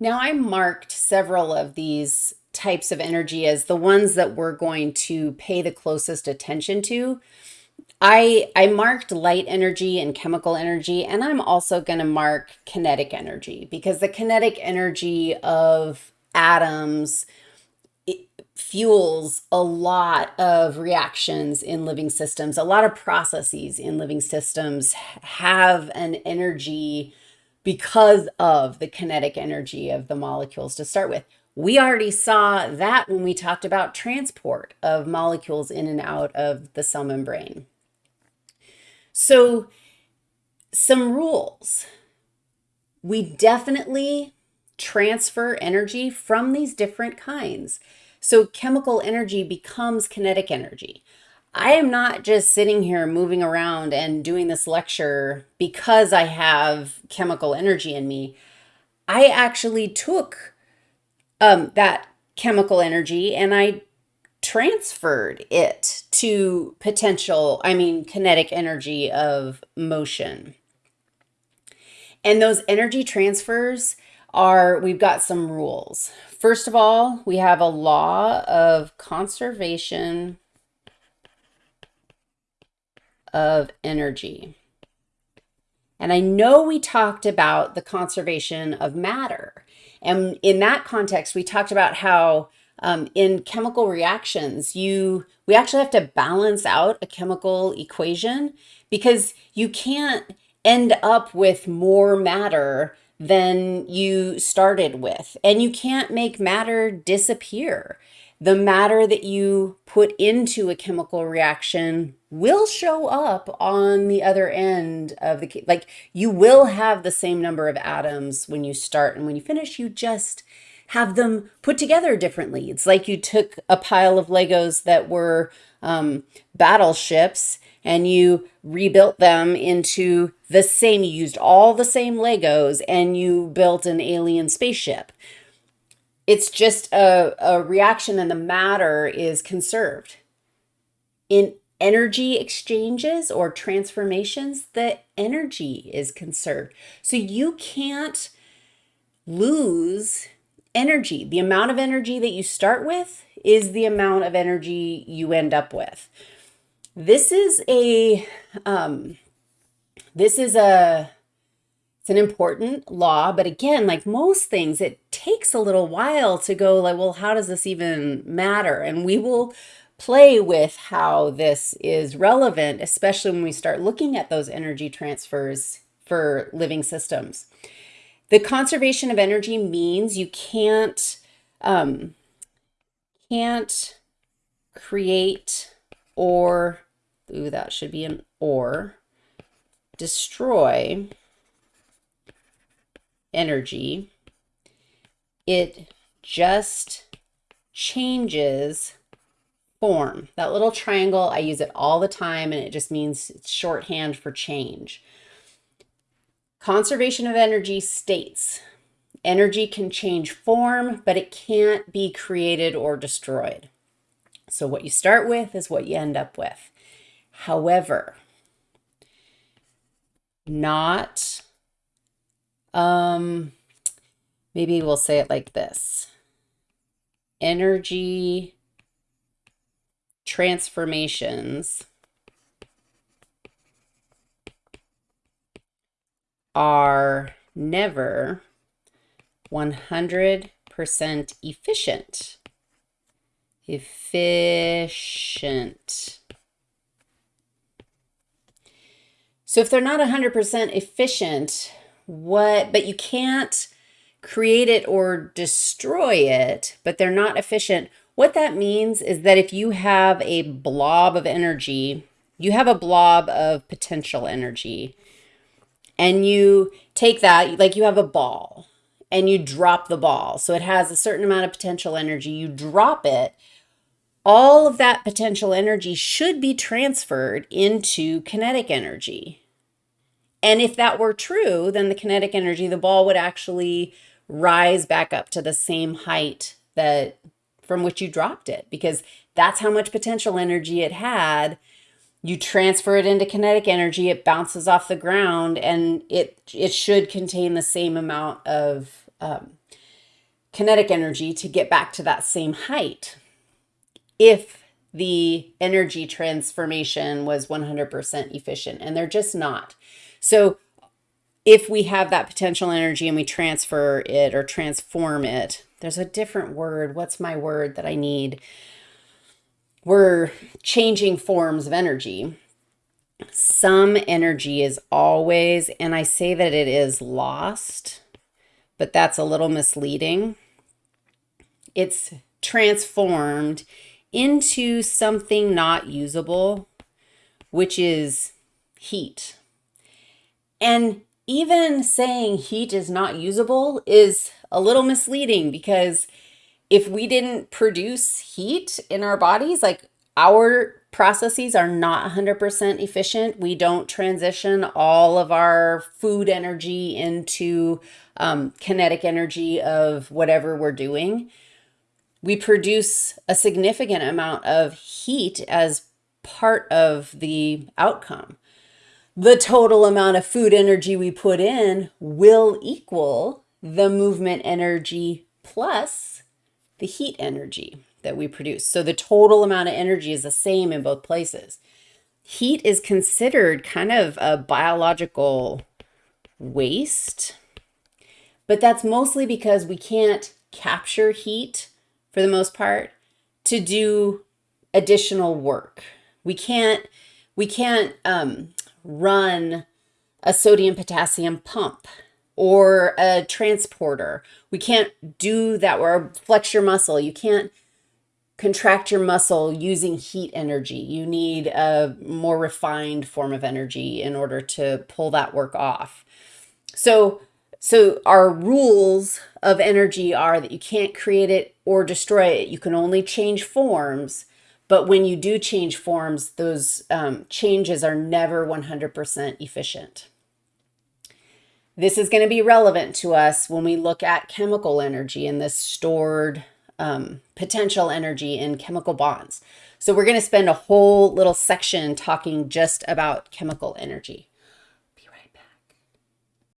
Now I marked several of these types of energy as the ones that we're going to pay the closest attention to. I, I marked light energy and chemical energy, and I'm also going to mark kinetic energy because the kinetic energy of atoms fuels a lot of reactions in living systems. A lot of processes in living systems have an energy because of the kinetic energy of the molecules to start with. We already saw that when we talked about transport of molecules in and out of the cell membrane. So some rules. We definitely transfer energy from these different kinds. So chemical energy becomes kinetic energy. I am not just sitting here moving around and doing this lecture because I have chemical energy in me. I actually took um, that chemical energy and I transferred it to potential, I mean, kinetic energy of motion. And those energy transfers are, we've got some rules. First of all, we have a law of conservation of energy. And I know we talked about the conservation of matter. And in that context, we talked about how um, in chemical reactions, you we actually have to balance out a chemical equation because you can't end up with more matter than you started with. And you can't make matter disappear. The matter that you put into a chemical reaction will show up on the other end of the, like you will have the same number of atoms when you start and when you finish, you just have them put together differently. It's like you took a pile of Legos that were um, battleships and you rebuilt them into the same, you used all the same Legos and you built an alien spaceship. It's just a, a reaction and the matter is conserved. In energy exchanges or transformations, the energy is conserved. So you can't lose energy. The amount of energy that you start with is the amount of energy you end up with. This is a, um, this is a, it's an important law, but again, like most things, it takes a little while to go like, well, how does this even matter? And we will play with how this is relevant, especially when we start looking at those energy transfers for living systems. The conservation of energy means you can't um, can't create or ooh, that should be an or destroy energy. It just changes form. That little triangle, I use it all the time and it just means it's shorthand for change. Conservation of energy states energy can change form, but it can't be created or destroyed. So what you start with is what you end up with. However, not, um, maybe we'll say it like this. Energy transformations are never 100% efficient. Efficient. So if they're not 100% efficient, what, but you can't create it or destroy it, but they're not efficient, what that means is that if you have a blob of energy, you have a blob of potential energy, and you take that, like you have a ball, and you drop the ball. So it has a certain amount of potential energy. You drop it. All of that potential energy should be transferred into kinetic energy. And if that were true, then the kinetic energy, the ball would actually rise back up to the same height that from which you dropped it because that's how much potential energy it had. You transfer it into kinetic energy, it bounces off the ground and it, it should contain the same amount of um, kinetic energy to get back to that same height if the energy transformation was 100% efficient, and they're just not. So if we have that potential energy and we transfer it or transform it, there's a different word. What's my word that I need? We're changing forms of energy. Some energy is always, and I say that it is lost, but that's a little misleading. It's transformed into something not usable, which is heat. And even saying heat is not usable is a little misleading because if we didn't produce heat in our bodies, like our processes are not 100% efficient. We don't transition all of our food energy into um, kinetic energy of whatever we're doing we produce a significant amount of heat as part of the outcome. The total amount of food energy we put in will equal the movement energy plus the heat energy that we produce. So the total amount of energy is the same in both places. Heat is considered kind of a biological waste, but that's mostly because we can't capture heat for the most part, to do additional work. We can't, we can't um, run a sodium potassium pump or a transporter. We can't do that or flex your muscle. You can't contract your muscle using heat energy. You need a more refined form of energy in order to pull that work off. So so our rules of energy are that you can't create it or destroy it. You can only change forms. But when you do change forms, those um, changes are never 100% efficient. This is going to be relevant to us when we look at chemical energy and this stored um, potential energy in chemical bonds. So we're going to spend a whole little section talking just about chemical energy.